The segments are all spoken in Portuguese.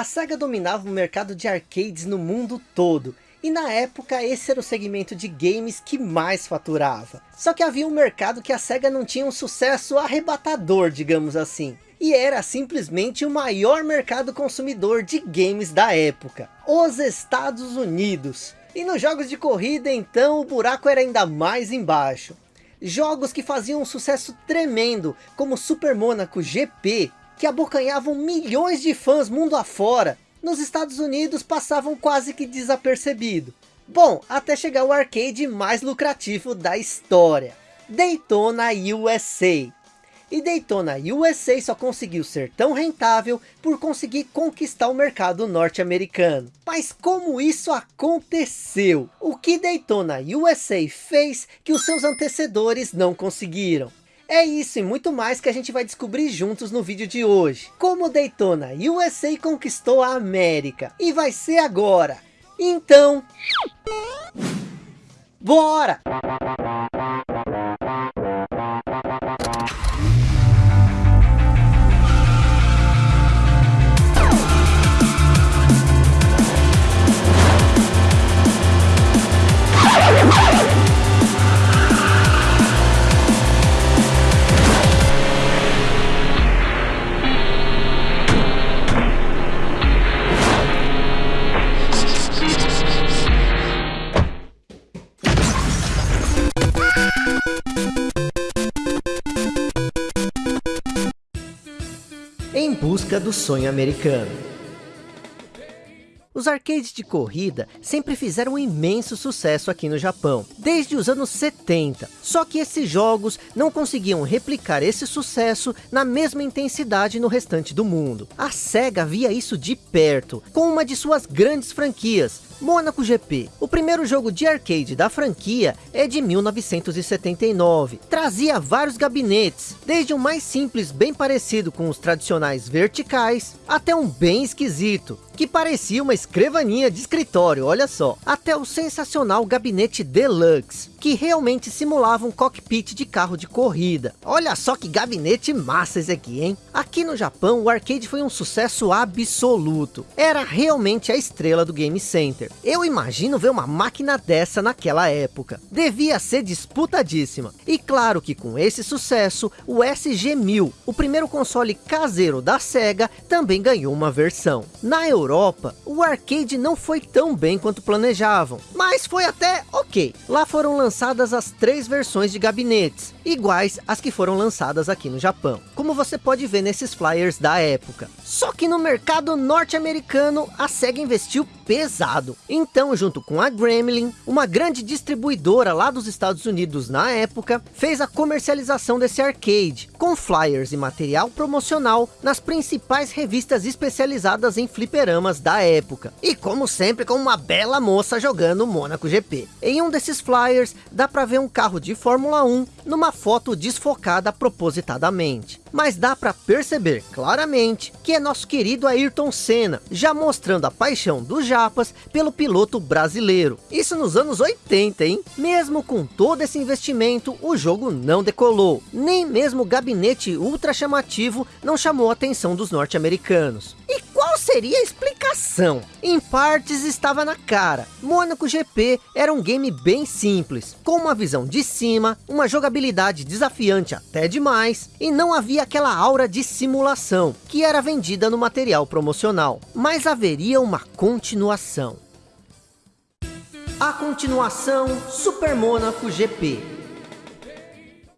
A SEGA dominava o mercado de arcades no mundo todo. E na época esse era o segmento de games que mais faturava. Só que havia um mercado que a SEGA não tinha um sucesso arrebatador, digamos assim. E era simplesmente o maior mercado consumidor de games da época. Os Estados Unidos. E nos jogos de corrida então o buraco era ainda mais embaixo. Jogos que faziam um sucesso tremendo, como Super Monaco GP, que abocanhavam milhões de fãs mundo afora, nos Estados Unidos passavam quase que desapercebido. Bom, até chegar o arcade mais lucrativo da história, Daytona USA. E Daytona USA só conseguiu ser tão rentável por conseguir conquistar o mercado norte-americano. Mas como isso aconteceu? O que Daytona USA fez que os seus antecessores não conseguiram? É isso e muito mais que a gente vai descobrir juntos no vídeo de hoje. Como Daytona USA conquistou a América. E vai ser agora. Então... Bora! Do sonho americano. Os arcades de corrida sempre fizeram um imenso sucesso aqui no Japão, desde os anos 70. Só que esses jogos não conseguiam replicar esse sucesso na mesma intensidade no restante do mundo. A SEGA via isso de perto, com uma de suas grandes franquias, Monaco GP. O primeiro jogo de arcade da franquia é de 1979. Trazia vários gabinetes, desde um mais simples bem parecido com os tradicionais verticais, até um bem esquisito, que parecia uma escrivaninha de escritório, olha só. Até o sensacional gabinete Deluxe, que realmente simulava um cockpit de carro de corrida. Olha só que gabinete massa esse aqui, hein? Aqui no Japão, o arcade foi um sucesso absoluto. Era realmente a estrela do Game Center. Eu imagino ver uma máquina dessa naquela época. Devia ser disputadíssima. E claro que com esse sucesso, o SG-1000, o primeiro console caseiro da SEGA, também ganhou uma versão. Na Europa, o arcade não foi tão bem quanto planejavam, mas foi até ok. Lá foram lançadas as três versões de gabinetes, iguais às que foram lançadas aqui no Japão, como você pode ver nesses flyers da época. Só que no mercado norte-americano, a SEGA investiu pesado. Então, junto com a Gremlin, uma grande distribuidora lá dos Estados Unidos na época, fez a comercialização desse arcade, com flyers e material promocional nas principais revistas especializadas em fliperamas da época. E como sempre, com uma bela moça jogando Monaco GP. Em um desses flyers, dá para ver um carro de Fórmula 1 numa foto desfocada propositadamente. Mas dá para perceber claramente que é nosso querido Ayrton Senna, já mostrando a paixão dos japas pelo piloto brasileiro. Isso nos anos 80, hein? Mesmo com todo esse investimento, o jogo não decolou. Nem mesmo o gabinete ultra chamativo não chamou a atenção dos norte-americanos. Seria a explicação? Em partes estava na cara. Monaco GP era um game bem simples, com uma visão de cima, uma jogabilidade desafiante até demais, e não havia aquela aura de simulação, que era vendida no material promocional. Mas haveria uma continuação. A continuação Super Monaco GP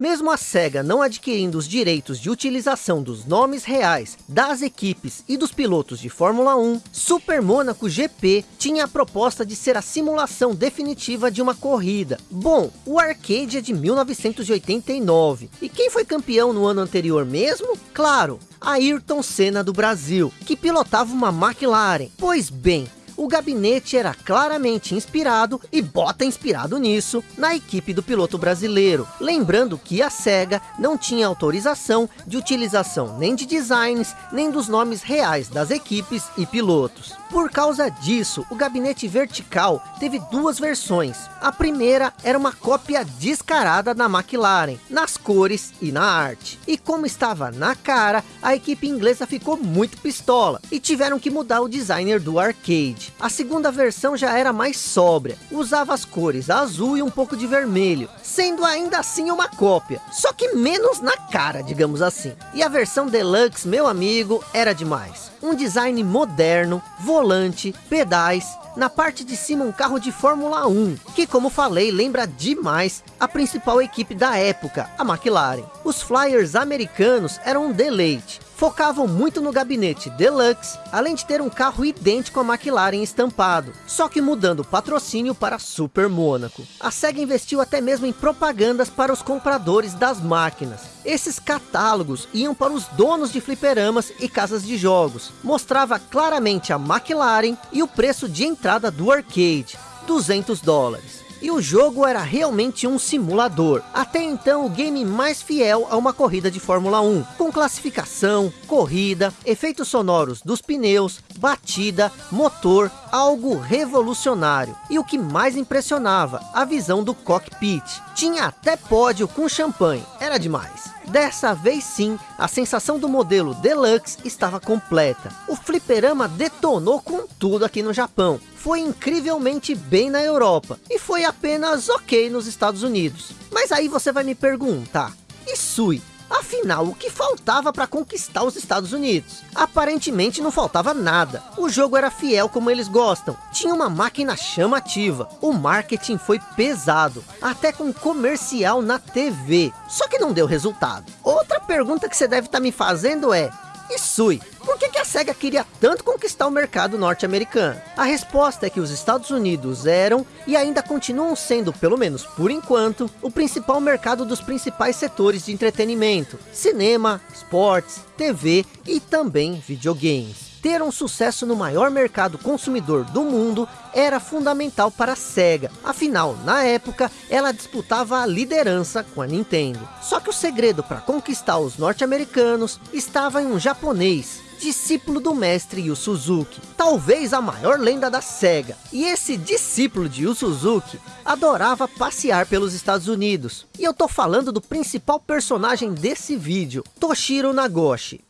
mesmo a SEGA não adquirindo os direitos de utilização dos nomes reais das equipes e dos pilotos de Fórmula 1, Super Monaco GP tinha a proposta de ser a simulação definitiva de uma corrida. Bom, o arcade é de 1989, e quem foi campeão no ano anterior mesmo? Claro, Ayrton Senna do Brasil, que pilotava uma McLaren. Pois bem, o gabinete era claramente inspirado, e bota inspirado nisso, na equipe do piloto brasileiro. Lembrando que a SEGA não tinha autorização de utilização nem de designs, nem dos nomes reais das equipes e pilotos. Por causa disso, o gabinete vertical teve duas versões. A primeira era uma cópia descarada da McLaren, nas cores e na arte. E como estava na cara, a equipe inglesa ficou muito pistola, e tiveram que mudar o designer do arcade. A segunda versão já era mais sóbria, usava as cores azul e um pouco de vermelho, sendo ainda assim uma cópia, só que menos na cara, digamos assim. E a versão Deluxe, meu amigo, era demais. Um design moderno, volante, pedais, na parte de cima um carro de Fórmula 1, que como falei, lembra demais a principal equipe da época, a McLaren. Os Flyers americanos eram um deleite, focavam muito no gabinete Deluxe, além de ter um carro idêntico à McLaren estampado, só que mudando o patrocínio para Super Mônaco. A SEGA investiu até mesmo em propagandas para os compradores das máquinas. Esses catálogos iam para os donos de fliperamas e casas de jogos. Mostrava claramente a McLaren e o preço de entrada do arcade, 200 dólares e o jogo era realmente um simulador. Até então o game mais fiel a uma corrida de Fórmula 1, com classificação, corrida, efeitos sonoros dos pneus, batida, motor, algo revolucionário. E o que mais impressionava, a visão do cockpit. Tinha até pódio com champanhe, era demais. Dessa vez sim, a sensação do modelo Deluxe estava completa. O fliperama detonou com tudo aqui no Japão. Foi incrivelmente bem na Europa. E foi apenas ok nos Estados Unidos. Mas aí você vai me perguntar, e Sui, Afinal, o que faltava para conquistar os Estados Unidos? Aparentemente não faltava nada. O jogo era fiel como eles gostam. Tinha uma máquina chamativa. O marketing foi pesado. Até com comercial na TV. Só que não deu resultado. Outra pergunta que você deve estar tá me fazendo é... E Sui, que, que a SEGA queria tanto conquistar o mercado norte-americano? A resposta é que os Estados Unidos eram, e ainda continuam sendo, pelo menos por enquanto, o principal mercado dos principais setores de entretenimento. Cinema, esportes, TV e também videogames ter um sucesso no maior mercado consumidor do mundo era fundamental para a SEGA. Afinal, na época, ela disputava a liderança com a Nintendo. Só que o segredo para conquistar os norte-americanos estava em um japonês, discípulo do mestre Yu Suzuki, talvez a maior lenda da SEGA. E esse discípulo de Yu Suzuki adorava passear pelos Estados Unidos. E eu tô falando do principal personagem desse vídeo, Toshiro Nagoshi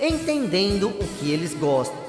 entendendo o que eles gostam.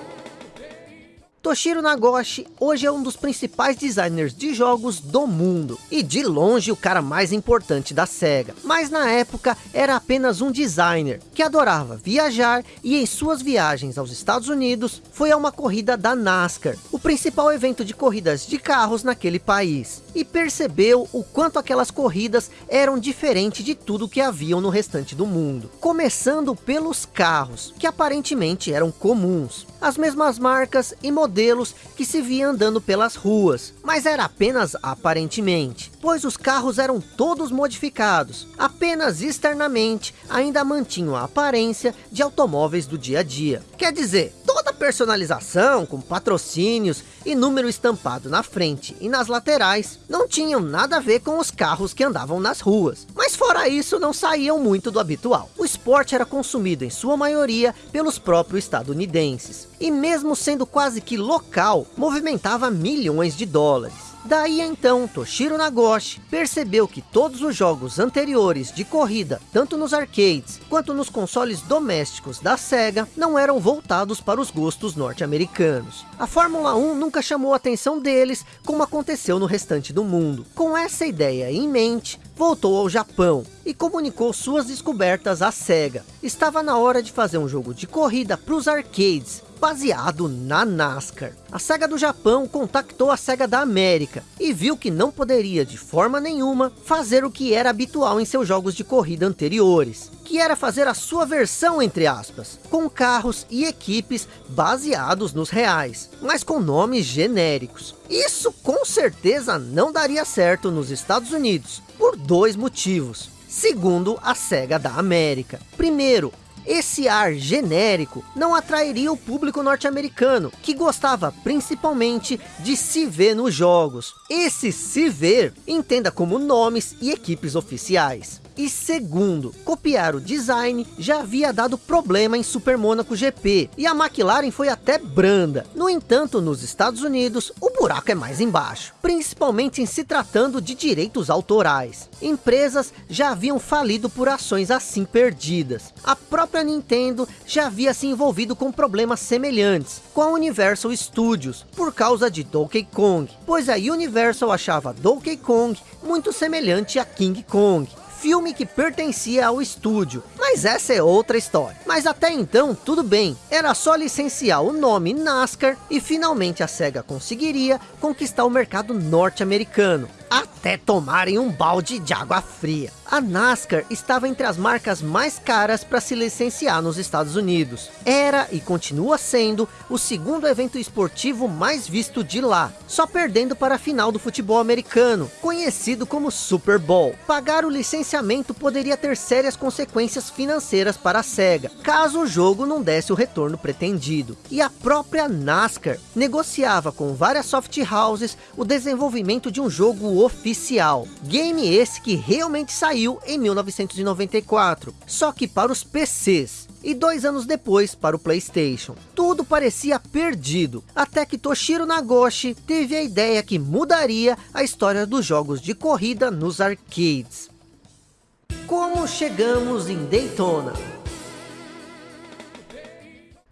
Toshiro Nagoshi hoje é um dos principais designers de jogos do mundo, e de longe o cara mais importante da SEGA, mas na época era apenas um designer, que adorava viajar e em suas viagens aos Estados Unidos, foi a uma corrida da NASCAR, o principal evento de corridas de carros naquele país, e percebeu o quanto aquelas corridas eram diferentes de tudo que haviam no restante do mundo, começando pelos carros, que aparentemente eram comuns, as mesmas marcas e modelos que se via andando pelas ruas, mas era apenas aparentemente, pois os carros eram todos modificados, apenas externamente ainda mantinham a aparência de automóveis do dia a dia. Quer dizer, toda personalização com patrocínios e número estampado na frente e nas laterais não tinham nada a ver com os carros que andavam nas ruas. Mas fora isso não saíam muito do habitual. O esporte era consumido em sua maioria pelos próprios estadunidenses. E mesmo sendo quase que local, movimentava milhões de dólares. Daí então, Toshiro Nagoshi percebeu que todos os jogos anteriores de corrida, tanto nos arcades, quanto nos consoles domésticos da SEGA, não eram voltados para os gostos norte-americanos. A Fórmula 1 nunca chamou a atenção deles, como aconteceu no restante do mundo. Com essa ideia em mente, voltou ao Japão e comunicou suas descobertas à SEGA. Estava na hora de fazer um jogo de corrida para os arcades, baseado na NASCAR. A SEGA do Japão contactou a SEGA da América e viu que não poderia de forma nenhuma fazer o que era habitual em seus jogos de corrida anteriores, que era fazer a sua versão entre aspas, com carros e equipes baseados nos reais, mas com nomes genéricos. Isso com certeza não daria certo nos Estados Unidos, por dois motivos. Segundo a SEGA da América. Primeiro, esse ar genérico não atrairia o público norte-americano, que gostava principalmente de se ver nos jogos. Esse se ver, entenda como nomes e equipes oficiais. E segundo, copiar o design já havia dado problema em Super Monaco GP, e a McLaren foi até branda. No entanto, nos Estados Unidos, o buraco é mais embaixo, principalmente em se tratando de direitos autorais. Empresas já haviam falido por ações assim perdidas. A própria Nintendo já havia se envolvido com problemas semelhantes com a Universal Studios, por causa de Donkey Kong, pois a Universal achava Donkey Kong muito semelhante a King Kong filme que pertencia ao estúdio, mas essa é outra história. Mas até então, tudo bem, era só licenciar o nome NASCAR e finalmente a SEGA conseguiria conquistar o mercado norte-americano até tomarem um balde de água fria. A NASCAR estava entre as marcas mais caras para se licenciar nos Estados Unidos. Era e continua sendo o segundo evento esportivo mais visto de lá, só perdendo para a final do futebol americano, conhecido como Super Bowl. Pagar o licenciamento poderia ter sérias consequências financeiras para a SEGA, caso o jogo não desse o retorno pretendido. E a própria NASCAR negociava com várias soft houses o desenvolvimento de um jogo oficial. Game esse que realmente saiu em 1994, só que para os PCs. E dois anos depois para o Playstation. Tudo parecia perdido, até que Toshiro Nagoshi teve a ideia que mudaria a história dos jogos de corrida nos arcades. Como chegamos em Daytona?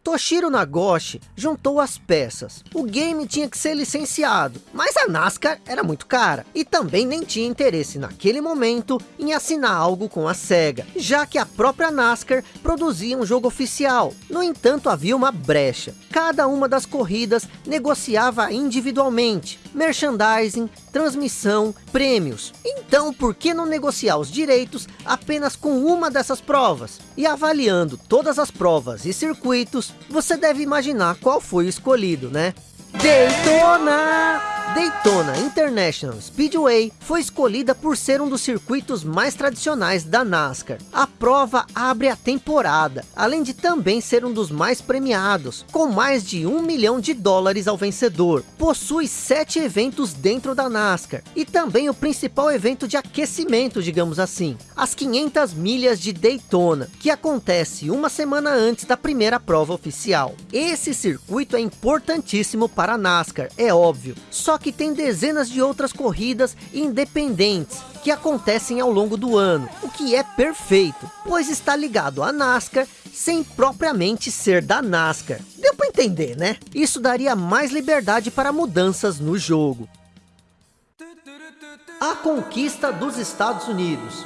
Toshiro Nagoshi juntou as peças. O game tinha que ser licenciado, mas a NASCAR era muito cara. E também nem tinha interesse naquele momento em assinar algo com a SEGA, já que a própria NASCAR produzia um jogo oficial. No entanto, havia uma brecha. Cada uma das corridas negociava individualmente. Merchandising, transmissão, prêmios. Então, por que não negociar os direitos apenas com uma dessas provas? E avaliando todas as provas e circuitos, você deve imaginar qual foi o escolhido, né? Daytona! Daytona International Speedway foi escolhida por ser um dos circuitos mais tradicionais da NASCAR. A prova abre a temporada, além de também ser um dos mais premiados, com mais de um milhão de dólares ao vencedor. Possui sete eventos dentro da NASCAR, e também o principal evento de aquecimento, digamos assim, as 500 milhas de Daytona, que acontece uma semana antes da primeira prova oficial. Esse circuito é importantíssimo para a NASCAR, é óbvio, só que que tem dezenas de outras corridas independentes que acontecem ao longo do ano, o que é perfeito, pois está ligado à NASCAR sem propriamente ser da NASCAR. Deu para entender, né? Isso daria mais liberdade para mudanças no jogo. A conquista dos Estados Unidos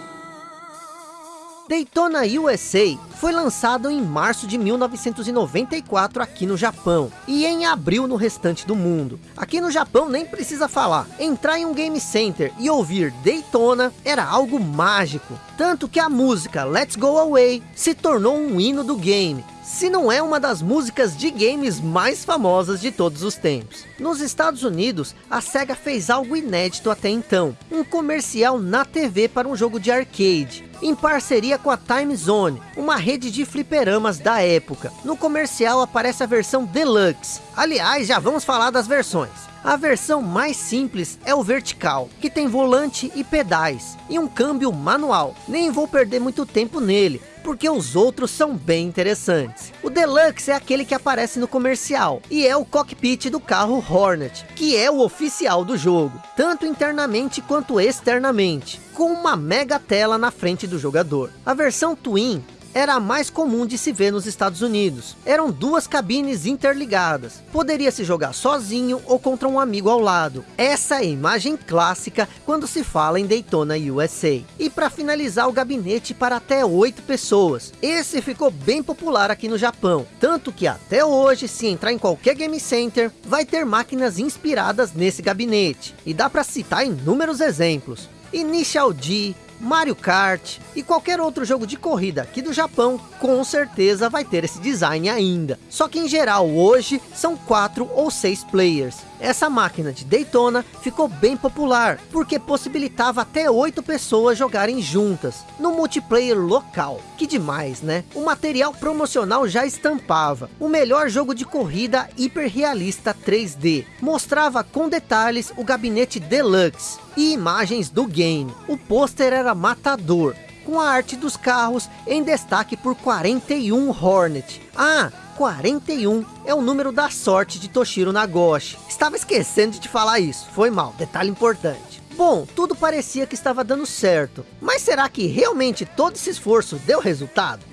Daytona USA foi lançado em março de 1994 aqui no Japão e em abril no restante do mundo. Aqui no Japão nem precisa falar, entrar em um game center e ouvir Daytona era algo mágico, tanto que a música Let's Go Away se tornou um hino do game, se não é uma das músicas de games mais famosas de todos os tempos. Nos Estados Unidos, a SEGA fez algo inédito até então, um comercial na TV para um jogo de arcade, em parceria com a Time Zone, uma rede de fliperamas da época. No comercial aparece a versão Deluxe. Aliás, já vamos falar das versões. A versão mais simples é o vertical, que tem volante e pedais, e um câmbio manual. Nem vou perder muito tempo nele, porque os outros são bem interessantes. O Deluxe é aquele que aparece no comercial, e é o cockpit do carro Hornet, que é o oficial do jogo, tanto internamente quanto externamente, com uma mega tela na frente do jogador. A versão Twin era a mais comum de se ver nos Estados Unidos. Eram duas cabines interligadas. Poderia se jogar sozinho ou contra um amigo ao lado. Essa é a imagem clássica quando se fala em Daytona USA. E para finalizar o gabinete para até oito pessoas. Esse ficou bem popular aqui no Japão. Tanto que até hoje, se entrar em qualquer game center, vai ter máquinas inspiradas nesse gabinete. E dá para citar inúmeros exemplos. Initial D, Mario Kart e qualquer outro jogo de corrida aqui do Japão, com certeza vai ter esse design ainda. Só que em geral hoje são quatro ou seis players. Essa máquina de Daytona ficou bem popular, porque possibilitava até oito pessoas jogarem juntas, no multiplayer local. Que demais, né? O material promocional já estampava, o melhor jogo de corrida hiperrealista 3D. Mostrava com detalhes o gabinete Deluxe, e imagens do game. O pôster era matador, com a arte dos carros em destaque por 41 Hornet. Ah, 41 é o número da sorte de Toshiro Nagoshi. Estava esquecendo de te falar isso, foi mal, detalhe importante. Bom, tudo parecia que estava dando certo, mas será que realmente todo esse esforço deu resultado?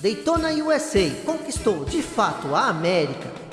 Daytona USA conquistou de fato a América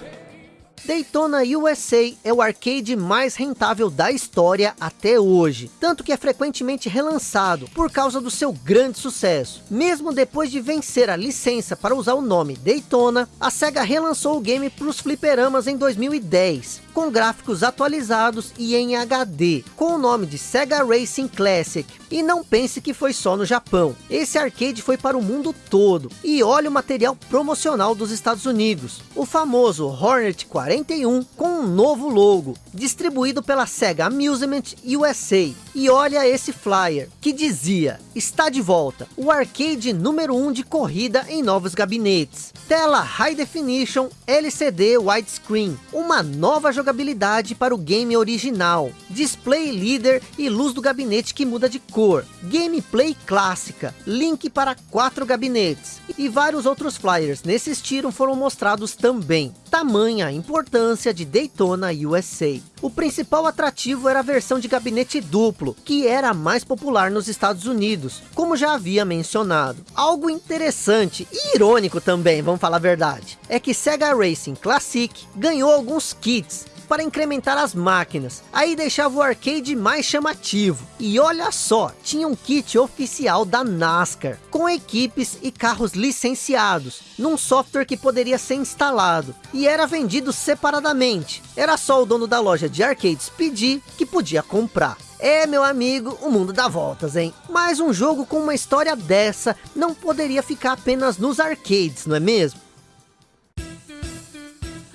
Daytona USA é o arcade mais rentável da história até hoje, tanto que é frequentemente relançado por causa do seu grande sucesso. Mesmo depois de vencer a licença para usar o nome Daytona, a SEGA relançou o game para os fliperamas em 2010, com gráficos atualizados e em HD, com o nome de Sega Racing Classic. E não pense que foi só no Japão, esse arcade foi para o mundo todo, e olha o material promocional dos Estados Unidos, o famoso Hornet 41 com um novo logo, distribuído pela Sega Amusement USA. E olha esse flyer, que dizia, está de volta, o arcade número 1 um de corrida em novos gabinetes. Tela High Definition LCD Widescreen, uma nova jogabilidade para o game original. Display líder e luz do gabinete que muda de cor. Gameplay clássica, link para quatro gabinetes. E vários outros flyers nesse estilo foram mostrados também. Tamanha importância de Daytona USA. O principal atrativo era a versão de gabinete duplo, que era a mais popular nos Estados Unidos, como já havia mencionado. Algo interessante e irônico também, vamos falar a verdade, é que Sega Racing Classic ganhou alguns kits para incrementar as máquinas, aí deixava o arcade mais chamativo. E olha só, tinha um kit oficial da NASCAR, com equipes e carros licenciados, num software que poderia ser instalado, e era vendido separadamente. Era só o dono da loja de arcades pedir que podia comprar. É, meu amigo, o mundo dá voltas, hein? Mas um jogo com uma história dessa não poderia ficar apenas nos arcades, não é mesmo?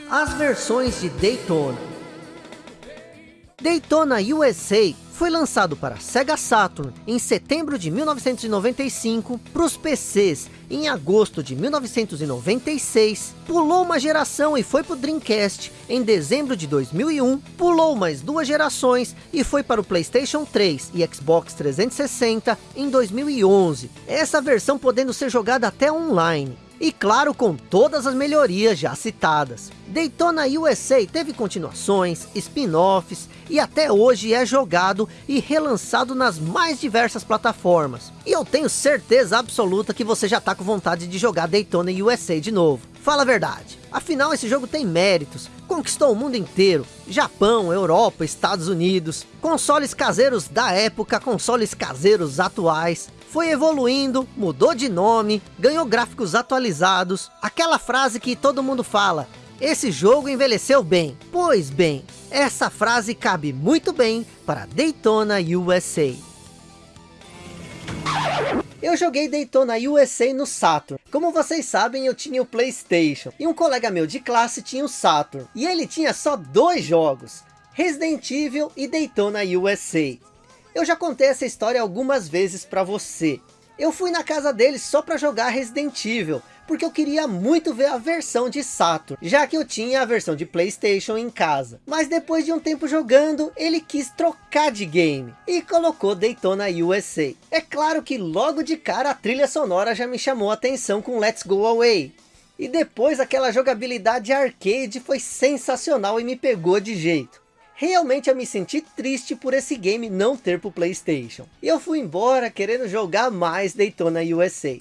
As versões de Daytona Daytona USA foi lançado para Sega Saturn em setembro de 1995, para os PCs em agosto de 1996, pulou uma geração e foi para o Dreamcast em dezembro de 2001, pulou mais duas gerações e foi para o Playstation 3 e Xbox 360 em 2011, essa versão podendo ser jogada até online. E claro, com todas as melhorias já citadas. Daytona USA teve continuações, spin-offs e até hoje é jogado e relançado nas mais diversas plataformas. E eu tenho certeza absoluta que você já está com vontade de jogar Daytona USA de novo. Fala a verdade. Afinal, esse jogo tem méritos. Conquistou o mundo inteiro. Japão, Europa, Estados Unidos. Consoles caseiros da época, consoles caseiros atuais foi evoluindo, mudou de nome, ganhou gráficos atualizados, aquela frase que todo mundo fala, esse jogo envelheceu bem. Pois bem, essa frase cabe muito bem para Daytona USA. Eu joguei Daytona USA no Saturn. Como vocês sabem, eu tinha o Playstation. E um colega meu de classe tinha o Saturn. E ele tinha só dois jogos. Resident Evil e Daytona USA. Eu já contei essa história algumas vezes para você. Eu fui na casa dele só para jogar Resident Evil, porque eu queria muito ver a versão de Saturn, já que eu tinha a versão de Playstation em casa. Mas depois de um tempo jogando, ele quis trocar de game, e colocou Daytona USA. É claro que logo de cara a trilha sonora já me chamou a atenção com Let's Go Away. E depois aquela jogabilidade arcade foi sensacional e me pegou de jeito. Realmente eu me senti triste por esse game não ter para o Playstation. E eu fui embora querendo jogar mais Daytona USA.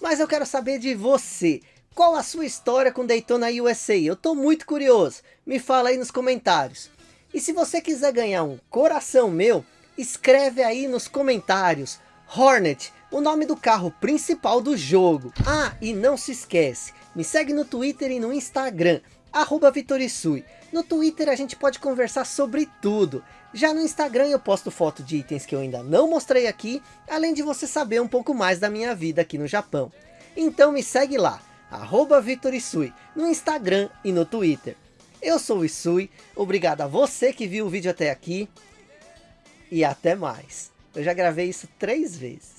Mas eu quero saber de você. Qual a sua história com Daytona USA? Eu estou muito curioso. Me fala aí nos comentários. E se você quiser ganhar um coração meu, escreve aí nos comentários. Hornet, o nome do carro principal do jogo. Ah, e não se esquece, me segue no Twitter e no Instagram, arroba Vitorisui. No Twitter a gente pode conversar sobre tudo. Já no Instagram eu posto foto de itens que eu ainda não mostrei aqui, além de você saber um pouco mais da minha vida aqui no Japão. Então me segue lá, arroba Vitorisui, no Instagram e no Twitter. Eu sou o Isui, obrigado a você que viu o vídeo até aqui. E até mais. Eu já gravei isso três vezes.